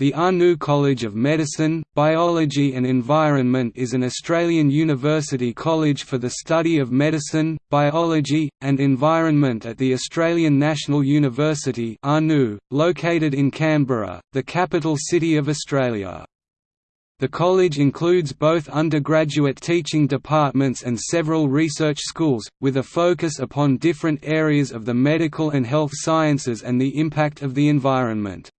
The Anu College of Medicine, Biology and Environment is an Australian university college for the study of medicine, biology, and environment at the Australian National University located in Canberra, the capital city of Australia. The college includes both undergraduate teaching departments and several research schools, with a focus upon different areas of the medical and health sciences and the impact of the environment.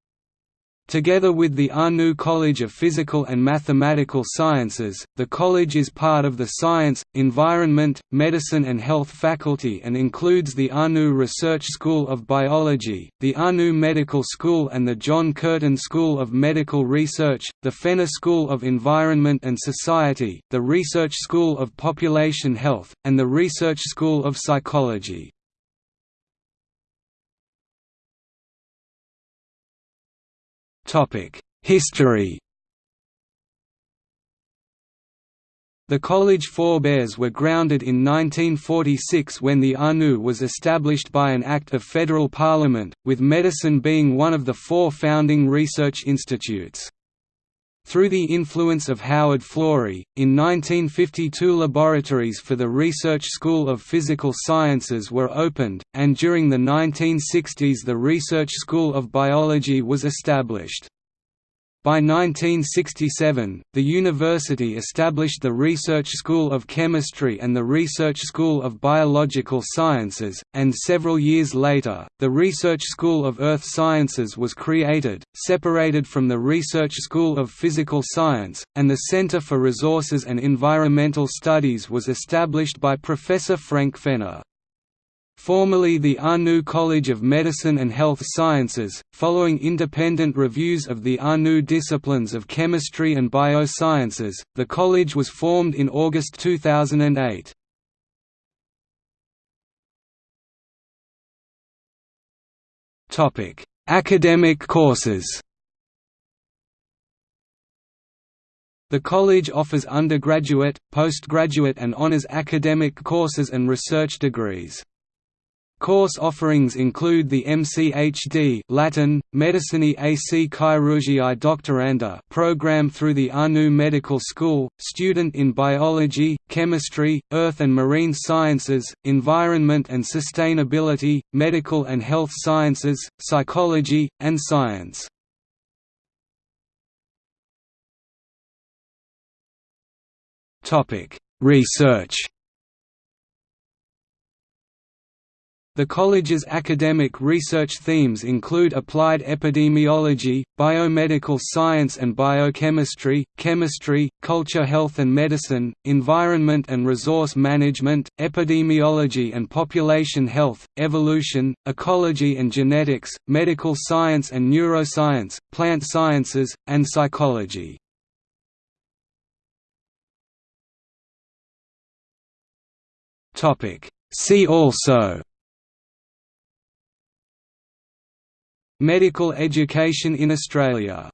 Together with the Anu College of Physical and Mathematical Sciences, the college is part of the Science, Environment, Medicine and Health faculty and includes the Anu Research School of Biology, the Anu Medical School and the John Curtin School of Medical Research, the Fenner School of Environment and Society, the Research School of Population Health, and the Research School of Psychology. History The college forebears were grounded in 1946 when the ANU was established by an Act of Federal Parliament, with medicine being one of the four founding research institutes. Through the influence of Howard Florey, in 1952 laboratories for the Research School of Physical Sciences were opened, and during the 1960s the Research School of Biology was established. By 1967, the university established the Research School of Chemistry and the Research School of Biological Sciences, and several years later, the Research School of Earth Sciences was created, separated from the Research School of Physical Science, and the Center for Resources and Environmental Studies was established by Professor Frank Fenner. Formerly the Anu College of Medicine and Health Sciences, following independent reviews of the Anu disciplines of chemistry and biosciences, the college was formed in August 2008. Academic courses The college offers undergraduate, postgraduate and honours academic courses and research degrees. Course offerings include the MCHD Latin, Medicinae AC Chirurgiae Doctoranda program through the ANU Medical School, student in biology, chemistry, earth and marine sciences, environment and sustainability, medical and health sciences, psychology, and science. Research The college's academic research themes include applied epidemiology, biomedical science and biochemistry, chemistry, culture health and medicine, environment and resource management, epidemiology and population health, evolution, ecology and genetics, medical science and neuroscience, plant sciences, and psychology. See also Medical education in Australia